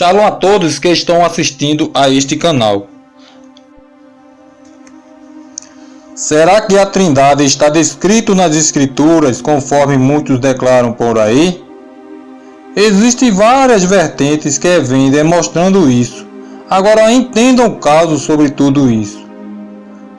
Shalom a todos que estão assistindo a este canal. Será que a Trindade está descrito nas Escrituras conforme muitos declaram por aí? Existem várias vertentes que vêm demonstrando isso. Agora entendam o caso sobre tudo isso.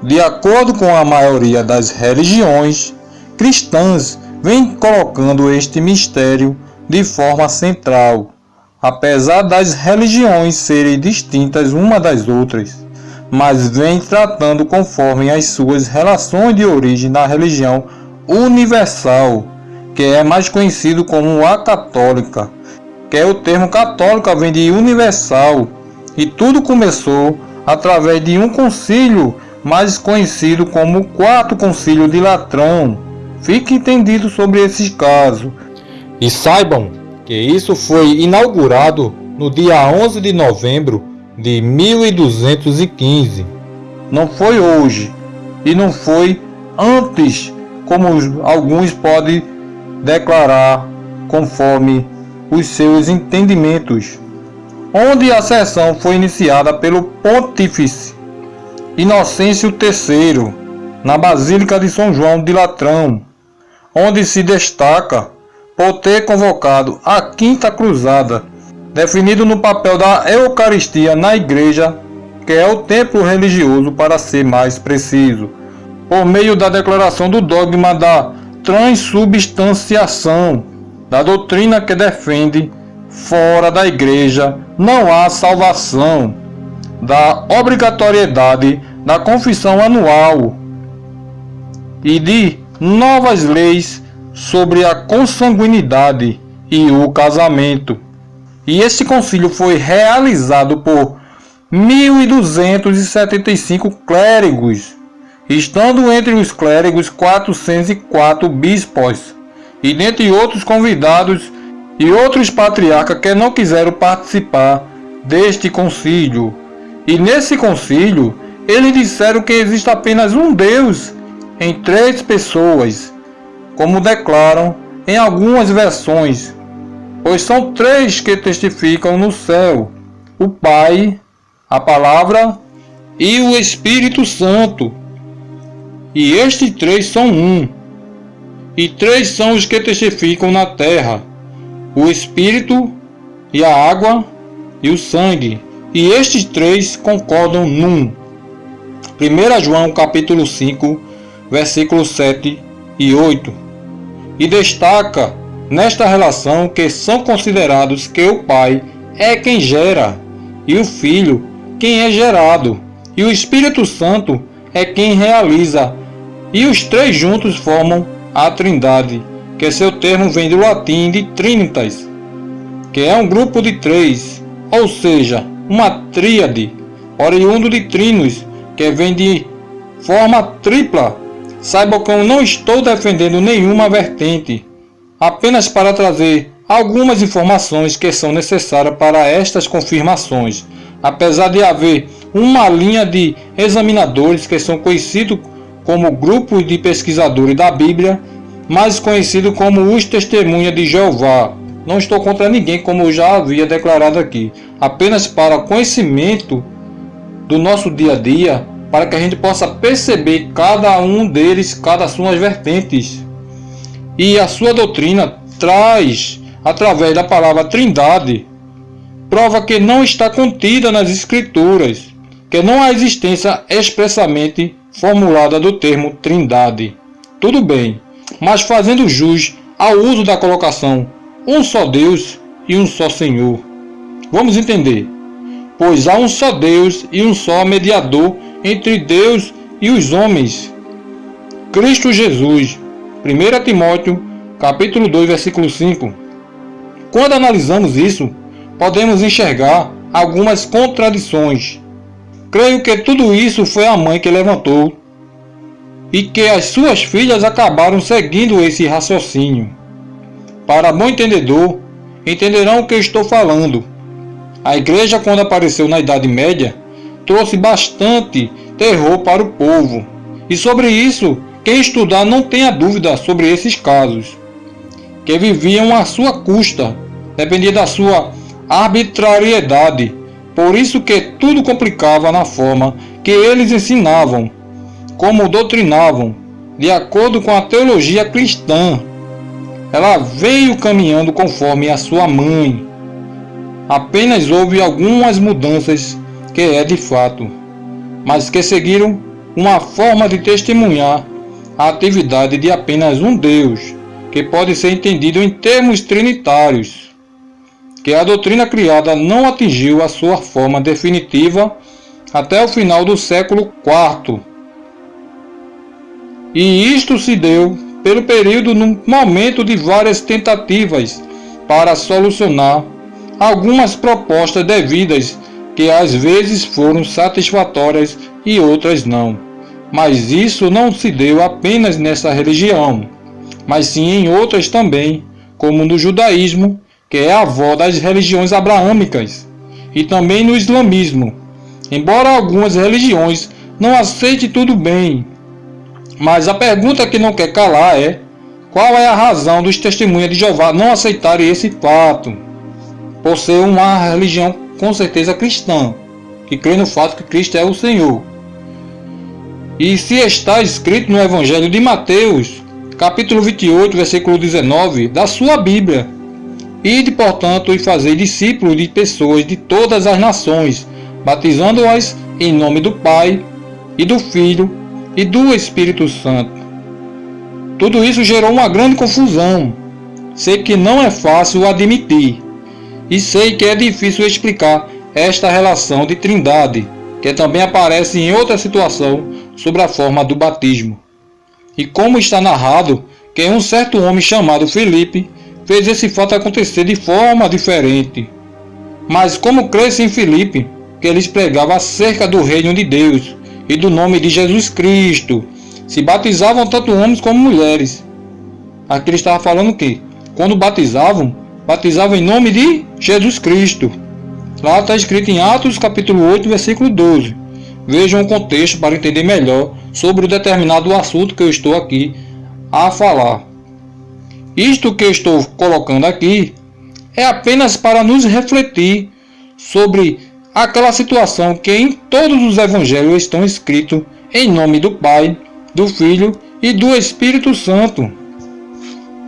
De acordo com a maioria das religiões cristãs, vem colocando este mistério de forma central apesar das religiões serem distintas uma das outras, mas vem tratando conforme as suas relações de origem na religião universal, que é mais conhecido como a católica, que é o termo católica vem de universal, e tudo começou através de um concílio mais conhecido como o Quarto Concílio de Latrão. Fique entendido sobre esses casos. E saibam que isso foi inaugurado no dia 11 de novembro de 1215. Não foi hoje e não foi antes, como alguns podem declarar conforme os seus entendimentos, onde a sessão foi iniciada pelo Pontífice Inocêncio III, na Basílica de São João de Latrão, onde se destaca por ter convocado a Quinta Cruzada, definido no papel da Eucaristia na Igreja, que é o templo religioso para ser mais preciso, por meio da declaração do dogma da transubstanciação, da doutrina que defende fora da Igreja não há salvação, da obrigatoriedade da confissão anual e de novas leis sobre a consanguinidade e o casamento. E este concílio foi realizado por 1275 clérigos, estando entre os clérigos 404 bispos, e dentre outros convidados e outros patriarcas que não quiseram participar deste concílio. E nesse concílio, eles disseram que existe apenas um Deus em três pessoas, como declaram em algumas versões, pois são três que testificam no céu: o Pai, a Palavra e o Espírito Santo. E estes três são um, e três são os que testificam na terra: o Espírito e a água e o sangue. E estes três concordam num. 1 João capítulo 5, versículos 7 e 8 e destaca nesta relação que são considerados que o Pai é quem gera e o Filho quem é gerado. E o Espírito Santo é quem realiza. E os três juntos formam a Trindade, que seu termo vem do latim de trinitas, que é um grupo de três, ou seja, uma tríade, oriundo de trinos, que vem de forma tripla Saiba que eu não estou defendendo nenhuma vertente, apenas para trazer algumas informações que são necessárias para estas confirmações. Apesar de haver uma linha de examinadores que são conhecidos como grupos de pesquisadores da Bíblia, mais conhecido como os Testemunhas de Jeová. Não estou contra ninguém, como eu já havia declarado aqui, apenas para conhecimento do nosso dia a dia, para que a gente possa perceber cada um deles, cada suas vertentes. E a sua doutrina traz, através da palavra Trindade, prova que não está contida nas Escrituras, que não há existência expressamente formulada do termo Trindade. Tudo bem, mas fazendo jus ao uso da colocação um só Deus e um só Senhor. Vamos entender. Pois há um só Deus e um só mediador entre Deus e os homens. Cristo Jesus. 1 Timóteo, capítulo 2, versículo 5. Quando analisamos isso, podemos enxergar algumas contradições. Creio que tudo isso foi a mãe que levantou e que as suas filhas acabaram seguindo esse raciocínio. Para bom entendedor, entenderão o que estou falando. A igreja, quando apareceu na Idade Média, trouxe bastante terror para o povo. E sobre isso, quem estudar não tenha dúvida sobre esses casos, que viviam à sua custa, dependia da sua arbitrariedade, por isso que tudo complicava na forma que eles ensinavam, como doutrinavam, de acordo com a teologia cristã. Ela veio caminhando conforme a sua mãe. Apenas houve algumas mudanças que é de fato, mas que seguiram uma forma de testemunhar a atividade de apenas um Deus, que pode ser entendido em termos trinitários, que a doutrina criada não atingiu a sua forma definitiva até o final do século IV. E isto se deu pelo período no momento de várias tentativas para solucionar algumas propostas devidas que às vezes foram satisfatórias e outras não. Mas isso não se deu apenas nessa religião, mas sim em outras também, como no judaísmo, que é a avó das religiões abraâmicas, e também no islamismo. Embora algumas religiões não aceitem tudo bem, mas a pergunta que não quer calar é: qual é a razão dos testemunhas de Jeová não aceitarem esse fato? Por ser uma religião com certeza cristã, que crê no fato que Cristo é o Senhor. E se está escrito no Evangelho de Mateus, capítulo 28, versículo 19, da sua Bíblia, Ide, portanto, e fazei discípulos de pessoas de todas as nações, batizando-as em nome do Pai, e do Filho, e do Espírito Santo. Tudo isso gerou uma grande confusão. Sei que não é fácil admitir, e sei que é difícil explicar esta relação de trindade, que também aparece em outra situação sobre a forma do batismo. E como está narrado que um certo homem chamado Felipe fez esse fato acontecer de forma diferente. Mas como cresce em Felipe, que eles pregavam acerca do reino de Deus e do nome de Jesus Cristo, se batizavam tanto homens como mulheres. Aqui ele estava falando que, quando batizavam, batizavam em nome de Jesus Cristo. Lá está escrito em Atos capítulo 8, versículo 12. Vejam o contexto para entender melhor sobre o determinado assunto que eu estou aqui a falar. Isto que eu estou colocando aqui é apenas para nos refletir sobre aquela situação que em todos os evangelhos estão escritos em nome do Pai, do Filho e do Espírito Santo.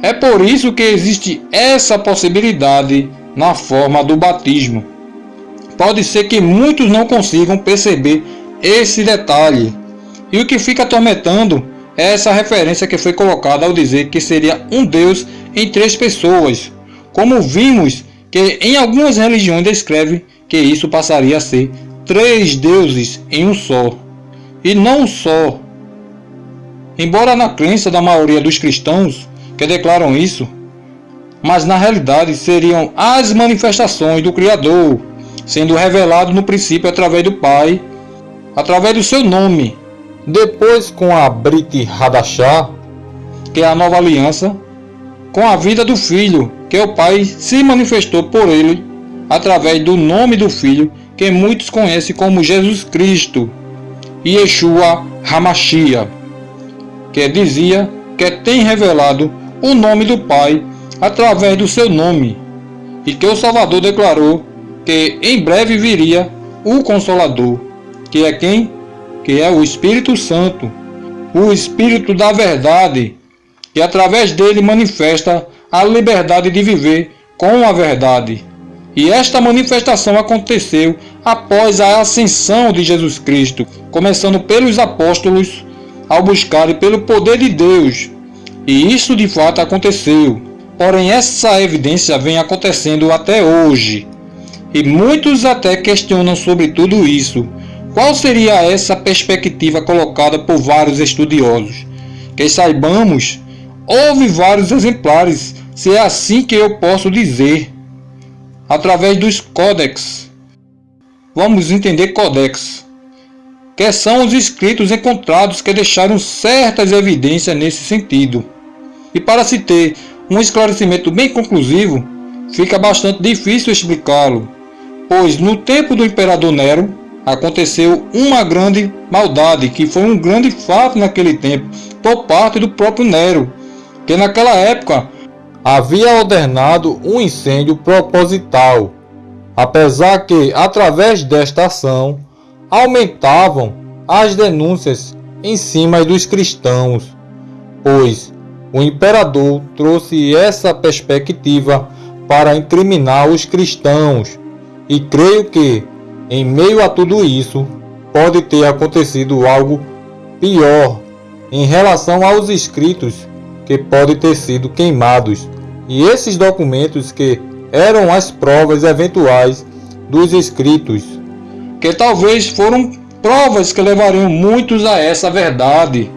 É por isso que existe essa possibilidade na forma do batismo. Pode ser que muitos não consigam perceber esse detalhe. E o que fica atormentando é essa referência que foi colocada ao dizer que seria um Deus em três pessoas. Como vimos que em algumas religiões descreve que isso passaria a ser três deuses em um só. E não só. Embora na crença da maioria dos cristãos que declaram isso, mas na realidade seriam as manifestações do Criador, sendo revelado no princípio através do Pai através do seu nome. Depois com a Brit Hadashah, que é a nova aliança, com a vida do Filho, que o Pai se manifestou por ele através do nome do Filho, que muitos conhecem como Jesus Cristo, Yeshua Hamashia, que dizia que tem revelado o nome do Pai através do seu nome, e que o Salvador declarou que em breve viria o Consolador que é quem? Que é o Espírito Santo, o Espírito da verdade, que através dele manifesta a liberdade de viver com a verdade. E esta manifestação aconteceu após a ascensão de Jesus Cristo, começando pelos apóstolos ao buscarem pelo poder de Deus. E isso de fato aconteceu. Porém, essa evidência vem acontecendo até hoje. E muitos até questionam sobre tudo isso, qual seria essa perspectiva colocada por vários estudiosos? Que saibamos, houve vários exemplares, se é assim que eu posso dizer, através dos códex. Vamos entender códex, que são os escritos encontrados que deixaram certas evidências nesse sentido. E para se ter um esclarecimento bem conclusivo, fica bastante difícil explicá-lo, pois no tempo do imperador Nero, aconteceu uma grande maldade, que foi um grande fato naquele tempo, por parte do próprio Nero, que naquela época havia ordenado um incêndio proposital apesar que, através desta ação, aumentavam as denúncias em cima dos cristãos, pois o imperador trouxe essa perspectiva para incriminar os cristãos, e creio que, em meio a tudo isso, pode ter acontecido algo pior em relação aos escritos que podem ter sido queimados, e esses documentos que eram as provas eventuais dos escritos, que talvez foram provas que levariam muitos a essa verdade.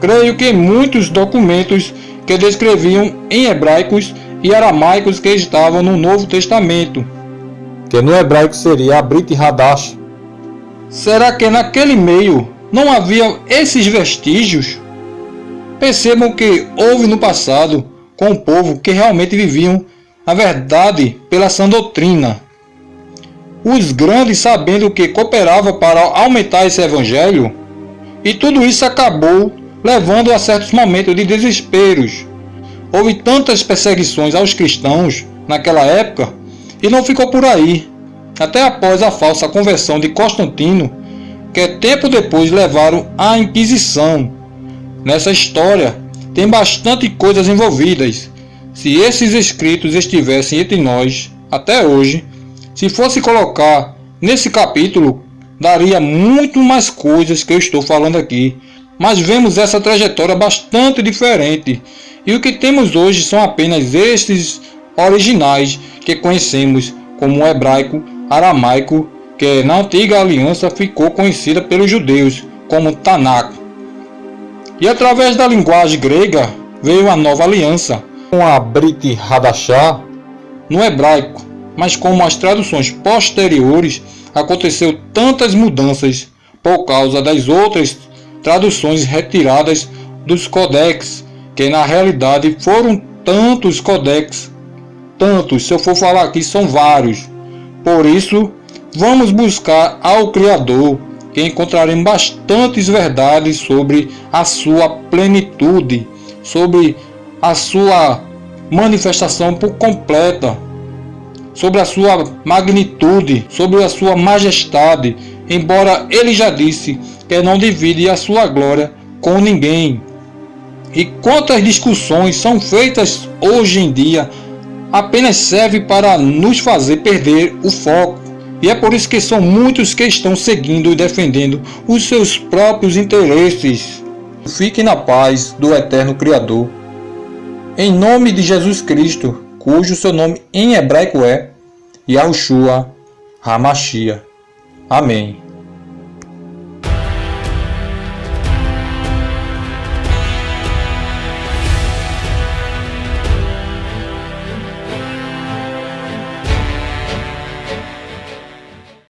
Creio que muitos documentos que descreviam em hebraicos e aramaicos que estavam no Novo Testamento, que no hebraico seria Abrit Hadash. Será que naquele meio não havia esses vestígios? Percebam que houve no passado com o povo que realmente viviam a verdade pela sã doutrina. Os grandes sabendo que cooperava para aumentar esse evangelho, e tudo isso acabou levando a certos momentos de desesperos. Houve tantas perseguições aos cristãos naquela época e não ficou por aí. Até após a falsa conversão de Constantino, que tempo depois levaram à Inquisição. Nessa história tem bastante coisas envolvidas. Se esses escritos estivessem entre nós até hoje, se fosse colocar nesse capítulo, daria muito mais coisas que eu estou falando aqui. Mas vemos essa trajetória bastante diferente. E o que temos hoje são apenas estes originais que conhecemos como hebraico, aramaico, que na antiga aliança ficou conhecida pelos judeus como Tanakh. E através da linguagem grega veio a nova aliança, com a Brit Hadashah no hebraico, mas como as traduções posteriores aconteceu tantas mudanças por causa das outras traduções retiradas dos codex, que na realidade foram tantos codex, tantos, se eu for falar aqui são vários. Por isso, vamos buscar ao Criador, que encontraremos bastantes verdades sobre a sua plenitude, sobre a sua manifestação por completa, sobre a sua magnitude, sobre a sua majestade, embora ele já disse que não divide a sua glória com ninguém. E quantas discussões são feitas hoje em dia apenas serve para nos fazer perder o foco. E é por isso que são muitos que estão seguindo e defendendo os seus próprios interesses. Fique na paz do eterno Criador. Em nome de Jesus Cristo, cujo seu nome em hebraico é Yahushua Hamashia. Amém.